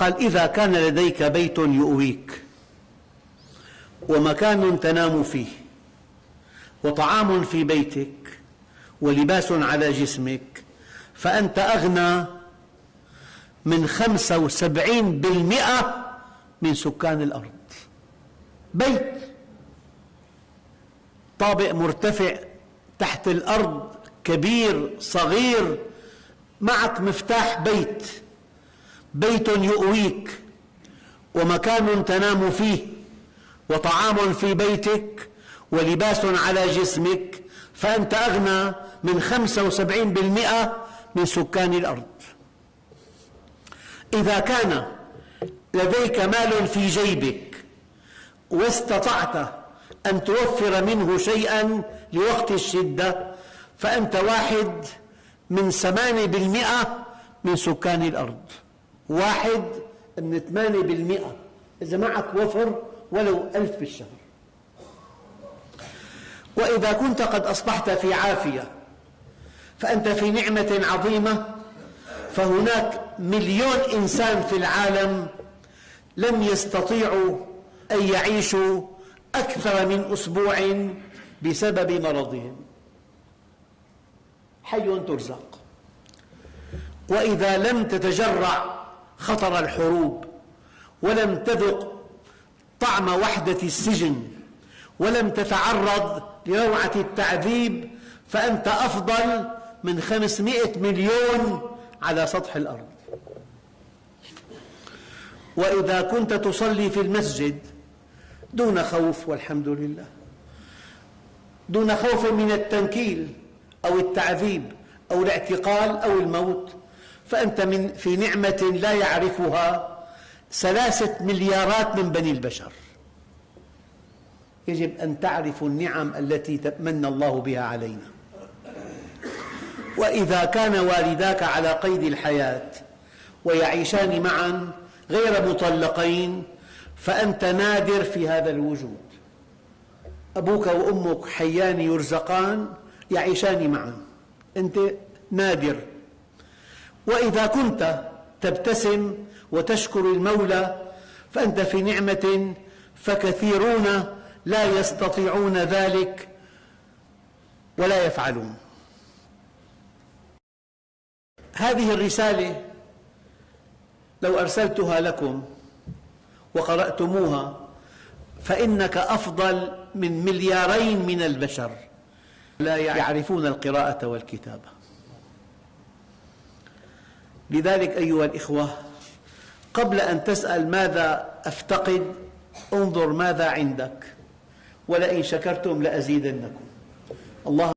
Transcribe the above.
قال إذا كان لديك بيت يؤويك ومكان تنام فيه وطعام في بيتك ولباس على جسمك فأنت أغنى من خمسة وسبعين بالمئة من سكان الأرض. بيت طابق مرتفع تحت الأرض كبير صغير معك مفتاح بيت. بيت يؤويك ومكان تنام فيه وطعام في بيتك ولباس على جسمك فأنت أغنى من خمسة وسبعين بالمئة من سكان الأرض. إذا كان لديك مال في جيبك واستطعت أن توفر منه شيئا لوقت الشدة فأنت واحد من ثمانية بالمئة من سكان الأرض. واحد من ثمانية بالمئة. إذا معك وفر ولو ألف بالشهر. وإذا كنت قد أصبحت في عافية فأنت في نعمة عظيمة فهناك مليون إنسان في العالم لم يستطيعوا أن يعيشوا أكثر من أسبوع بسبب مرضهم. حي ترزق. وإذا لم تتجرع خطر الحروب ولم تذق طعم وحدة السجن ولم تتعرض لروعة التعذيب فأنت أفضل من خمسمائة مليون على سطح الأرض. وإذا كنت تصلي في المسجد دون خوف والحمد لله. دون خوف من التنكيل أو التعذيب أو الاعتقال أو الموت. فأنت من في نعمة لا يعرفها ثلاثة مليارات من بني البشر. يجب أن تعرفوا النعم التي من الله بها علينا. وإذا كان والداك على قيد الحياة ويعيشان معا غير مطلقين فأنت نادر في هذا الوجود. أبوك وأمك حيان يرزقان يعيشان معا. أنت نادر. وإذا كنت تبتسم وتشكر المولى فأنت في نعمة فكثيرون لا يستطيعون ذلك ولا يفعلون. هذه الرسالة لو أرسلتها لكم وقرأتموها فإنك أفضل من مليارين من البشر لا يعرفون القراءة والكتابة. لذلك أيها الإخوة قبل أن تسأل ماذا أفتقد انظر ماذا عندك ولئن شكرتم لأزيدنكم. الله